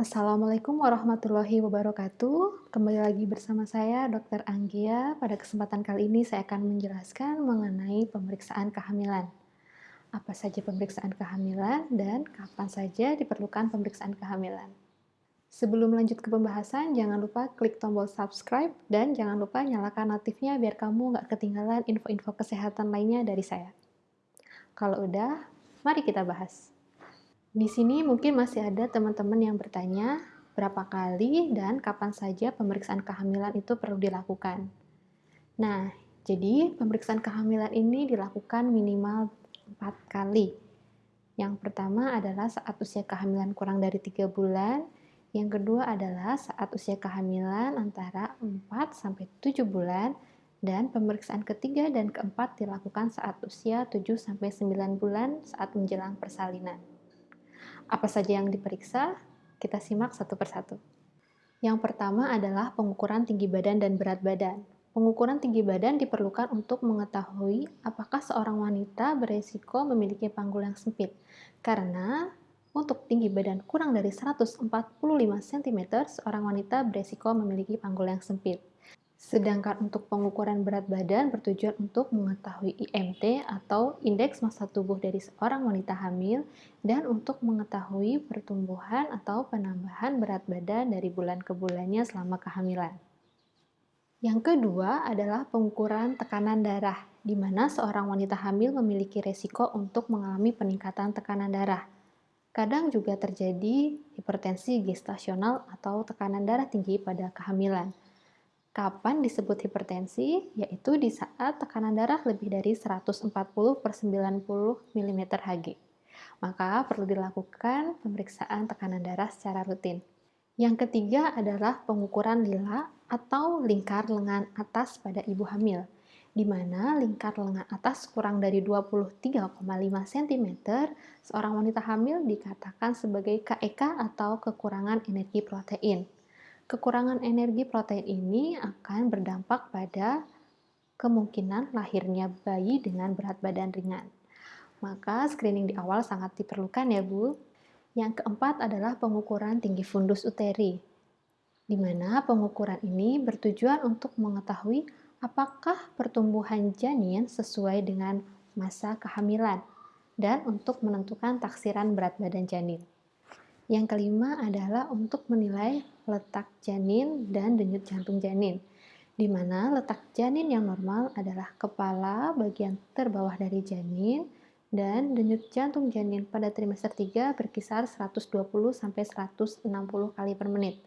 Assalamualaikum warahmatullahi wabarakatuh. Kembali lagi bersama saya Dr. Anggia. Pada kesempatan kali ini saya akan menjelaskan mengenai pemeriksaan kehamilan. Apa saja pemeriksaan kehamilan dan kapan saja diperlukan pemeriksaan kehamilan. Sebelum lanjut ke pembahasan, jangan lupa klik tombol subscribe dan jangan lupa nyalakan notifnya biar kamu nggak ketinggalan info-info kesehatan lainnya dari saya. Kalau udah, mari kita bahas. Di sini mungkin masih ada teman-teman yang bertanya berapa kali dan kapan saja pemeriksaan kehamilan itu perlu dilakukan. Nah, jadi pemeriksaan kehamilan ini dilakukan minimal 4 kali. Yang pertama adalah saat usia kehamilan kurang dari 3 bulan, yang kedua adalah saat usia kehamilan antara 4 sampai 7 bulan, dan pemeriksaan ketiga dan keempat dilakukan saat usia 7 sampai 9 bulan saat menjelang persalinan. Apa saja yang diperiksa? Kita simak satu persatu. Yang pertama adalah pengukuran tinggi badan dan berat badan. Pengukuran tinggi badan diperlukan untuk mengetahui apakah seorang wanita beresiko memiliki panggul yang sempit. Karena untuk tinggi badan kurang dari 145 cm, seorang wanita beresiko memiliki panggul yang sempit. Sedangkan untuk pengukuran berat badan bertujuan untuk mengetahui IMT atau indeks massa tubuh dari seorang wanita hamil dan untuk mengetahui pertumbuhan atau penambahan berat badan dari bulan ke bulannya selama kehamilan. Yang kedua adalah pengukuran tekanan darah, di mana seorang wanita hamil memiliki resiko untuk mengalami peningkatan tekanan darah. Kadang juga terjadi hipertensi gestasional atau tekanan darah tinggi pada kehamilan. Kapan disebut hipertensi? Yaitu di saat tekanan darah lebih dari 140 per 90 mm Hg. Maka perlu dilakukan pemeriksaan tekanan darah secara rutin. Yang ketiga adalah pengukuran lila atau lingkar lengan atas pada ibu hamil, di mana lingkar lengan atas kurang dari 23,5 cm, seorang wanita hamil dikatakan sebagai KEK e atau kekurangan energi protein. Kekurangan energi protein ini akan berdampak pada kemungkinan lahirnya bayi dengan berat badan ringan. Maka screening di awal sangat diperlukan ya Bu. Yang keempat adalah pengukuran tinggi fundus uteri, di mana pengukuran ini bertujuan untuk mengetahui apakah pertumbuhan janin sesuai dengan masa kehamilan dan untuk menentukan taksiran berat badan janin. Yang kelima adalah untuk menilai letak janin dan denyut jantung janin, di mana letak janin yang normal adalah kepala bagian terbawah dari janin dan denyut jantung janin pada trimester 3 berkisar 120-160 kali per menit.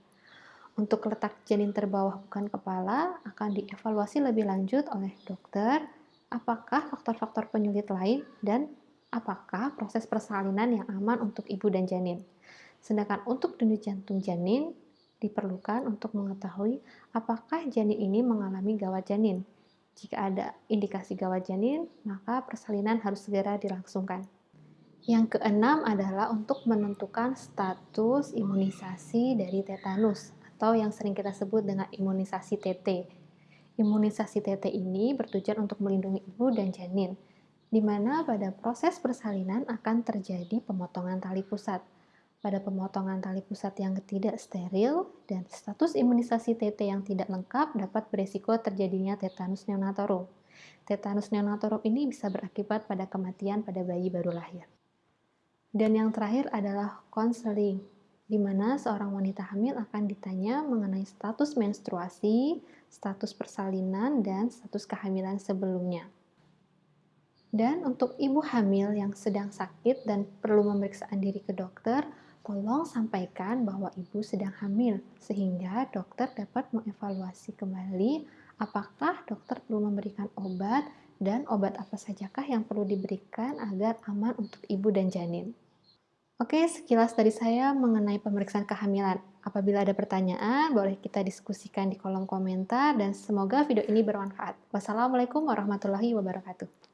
Untuk letak janin terbawah bukan kepala akan dievaluasi lebih lanjut oleh dokter apakah faktor-faktor penyulit lain dan apakah proses persalinan yang aman untuk ibu dan janin. Sedangkan untuk denyut jantung janin diperlukan untuk mengetahui apakah janin ini mengalami gawat janin. Jika ada indikasi gawat janin, maka persalinan harus segera dilangsungkan. Yang keenam adalah untuk menentukan status imunisasi dari tetanus atau yang sering kita sebut dengan imunisasi TT. Imunisasi TT ini bertujuan untuk melindungi ibu dan janin, di mana pada proses persalinan akan terjadi pemotongan tali pusat pada pemotongan tali pusat yang tidak steril dan status imunisasi TT yang tidak lengkap dapat beresiko terjadinya tetanus neonatorum. Tetanus neonatorum ini bisa berakibat pada kematian pada bayi baru lahir. Dan yang terakhir adalah konseling, di mana seorang wanita hamil akan ditanya mengenai status menstruasi, status persalinan, dan status kehamilan sebelumnya. Dan untuk ibu hamil yang sedang sakit dan perlu pemeriksaan diri ke dokter, Tolong sampaikan bahwa ibu sedang hamil, sehingga dokter dapat mengevaluasi kembali apakah dokter perlu memberikan obat dan obat apa sajakah yang perlu diberikan agar aman untuk ibu dan janin. Oke, sekilas dari saya mengenai pemeriksaan kehamilan. Apabila ada pertanyaan, boleh kita diskusikan di kolom komentar dan semoga video ini bermanfaat. Wassalamualaikum warahmatullahi wabarakatuh.